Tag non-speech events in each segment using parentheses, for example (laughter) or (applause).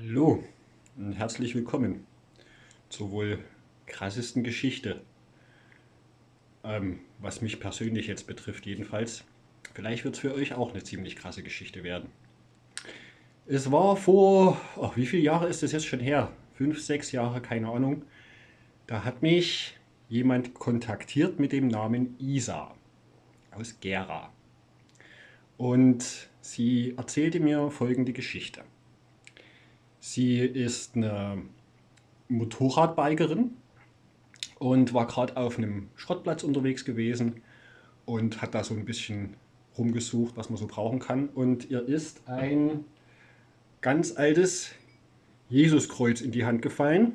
Hallo und herzlich willkommen zur wohl krassesten Geschichte, ähm, was mich persönlich jetzt betrifft jedenfalls. Vielleicht wird es für euch auch eine ziemlich krasse Geschichte werden. Es war vor, ach, wie viele Jahre ist das jetzt schon her? Fünf, sechs Jahre, keine Ahnung. Da hat mich jemand kontaktiert mit dem Namen Isa aus Gera. Und sie erzählte mir folgende Geschichte. Sie ist eine Motorradbikerin und war gerade auf einem Schrottplatz unterwegs gewesen und hat da so ein bisschen rumgesucht, was man so brauchen kann. Und ihr ist ein ganz altes Jesuskreuz in die Hand gefallen.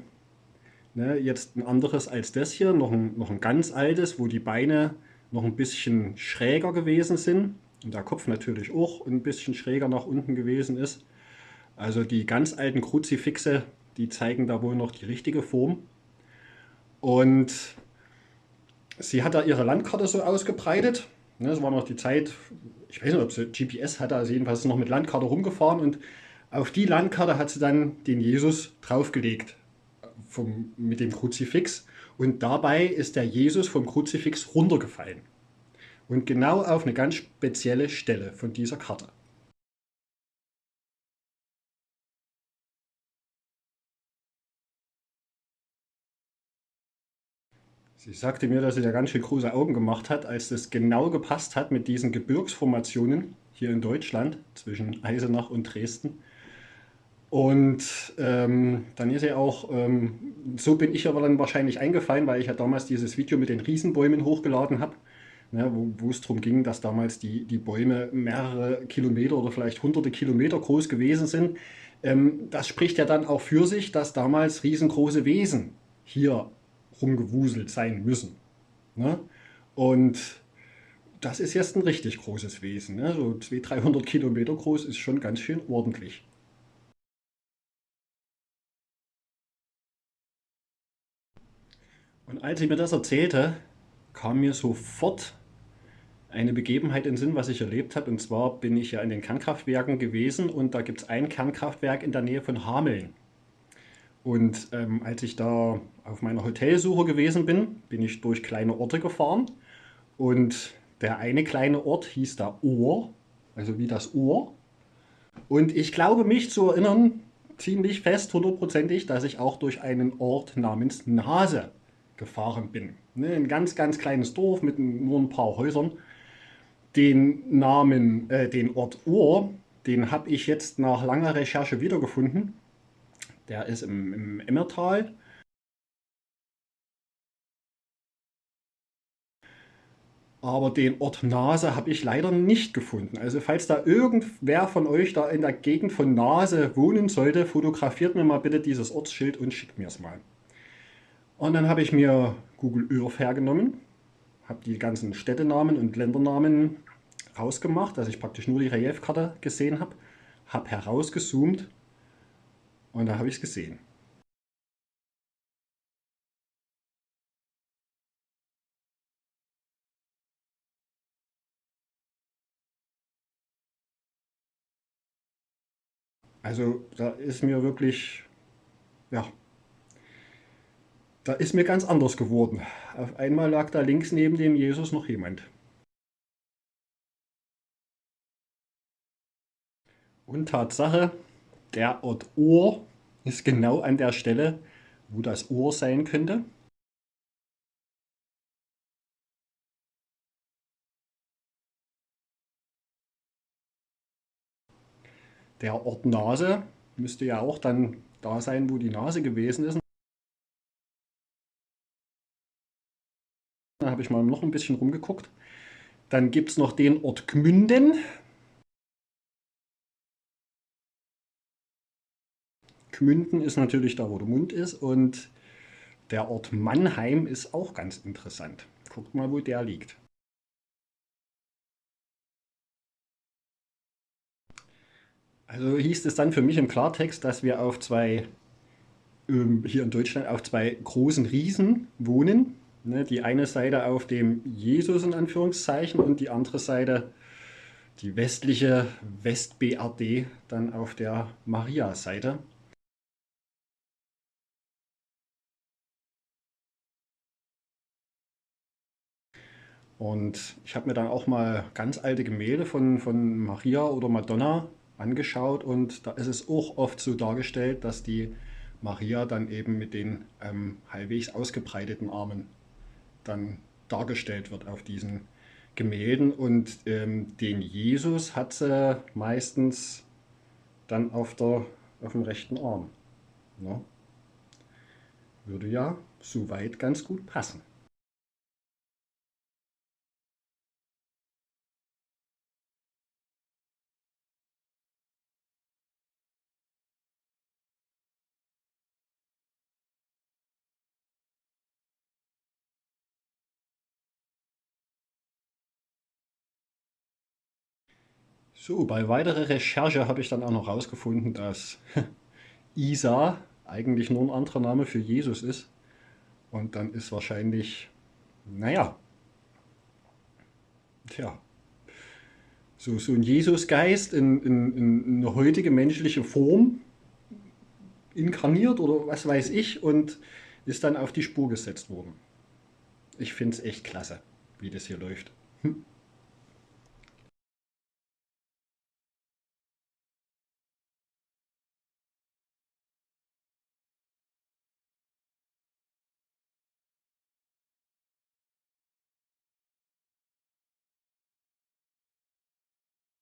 Ne, jetzt ein anderes als das hier, noch ein, noch ein ganz altes, wo die Beine noch ein bisschen schräger gewesen sind und der Kopf natürlich auch ein bisschen schräger nach unten gewesen ist. Also die ganz alten Kruzifixe, die zeigen da wohl noch die richtige Form. Und sie hat da ihre Landkarte so ausgebreitet. Das ne, war noch die Zeit, ich weiß nicht, ob sie GPS hatte, also jedenfalls noch mit Landkarte rumgefahren und auf die Landkarte hat sie dann den Jesus draufgelegt vom, mit dem Kruzifix und dabei ist der Jesus vom Kruzifix runtergefallen. Und genau auf eine ganz spezielle Stelle von dieser Karte. Sie sagte mir, dass sie da ganz schön große Augen gemacht hat, als das genau gepasst hat mit diesen Gebirgsformationen hier in Deutschland zwischen Eisenach und Dresden. Und ähm, dann ist sie auch, ähm, so bin ich aber dann wahrscheinlich eingefallen, weil ich ja damals dieses Video mit den Riesenbäumen hochgeladen habe, ne, wo, wo, es darum ging, dass damals die, die Bäume mehrere Kilometer oder vielleicht hunderte Kilometer groß gewesen sind. Ähm, das spricht ja dann auch für sich, dass damals riesengroße Wesen hier rumgewuselt sein müssen. Ne? Und das ist jetzt ein richtig großes Wesen. Ne? So 200, 300 Kilometer groß ist schon ganz schön ordentlich. Und als ich mir das erzählte, kam mir sofort eine Begebenheit in Sinn, was ich erlebt habe. Und zwar bin ich ja in den Kernkraftwerken gewesen und da gibt es ein Kernkraftwerk in der Nähe von Hameln. Und ähm, als ich da auf meiner Hotelsuche gewesen bin, bin ich durch kleine Orte gefahren. Und der eine kleine Ort hieß da Ohr, also wie das Ohr. Und ich glaube mich zu erinnern, ziemlich fest, hundertprozentig, dass ich auch durch einen Ort namens Nase gefahren bin. Ne, ein ganz, ganz kleines Dorf mit nur ein paar Häusern. Den Namen, äh, den Ort Ohr, den habe ich jetzt nach langer Recherche wiedergefunden. Der ist im, im Emmertal. Aber den Ort Nase habe ich leider nicht gefunden. Also falls da irgendwer von euch da in der Gegend von Nase wohnen sollte, fotografiert mir mal bitte dieses Ortsschild und schickt mir es mal. Und dann habe ich mir Google Earth hergenommen, habe die ganzen Städtenamen und Ländernamen rausgemacht, dass ich praktisch nur die Reliefkarte gesehen habe, habe herausgezoomt und da habe ich es gesehen. Also da ist mir wirklich, ja, da ist mir ganz anders geworden. Auf einmal lag da links neben dem Jesus noch jemand. Und Tatsache, der Ort Ohr ist genau an der Stelle, wo das Ohr sein könnte. Der Ort Nase müsste ja auch dann da sein, wo die Nase gewesen ist. Da habe ich mal noch ein bisschen rumgeguckt. Dann gibt es noch den Ort Gmünden. Gmünden ist natürlich da, wo der Mund ist. Und der Ort Mannheim ist auch ganz interessant. Guckt mal, wo der liegt. Also hieß es dann für mich im Klartext, dass wir auf zwei, ähm, hier in Deutschland, auf zwei großen Riesen wohnen. Ne, die eine Seite auf dem Jesus in Anführungszeichen und die andere Seite, die westliche West-BRD, dann auf der Maria-Seite. Und ich habe mir dann auch mal ganz alte Gemälde von, von Maria oder Madonna angeschaut und da ist es auch oft so dargestellt, dass die Maria dann eben mit den ähm, halbwegs ausgebreiteten Armen dann dargestellt wird auf diesen Gemälden und ähm, den Jesus hat sie meistens dann auf, der, auf dem rechten Arm. Ja. Würde ja soweit ganz gut passen. So, bei weiterer Recherche habe ich dann auch noch herausgefunden, dass (laughs) Isa eigentlich nur ein anderer Name für Jesus ist. Und dann ist wahrscheinlich, naja, tja, so, so ein Jesusgeist in, in, in eine heutige menschliche Form inkarniert oder was weiß ich und ist dann auf die Spur gesetzt worden. Ich finde es echt klasse, wie das hier läuft. Hm.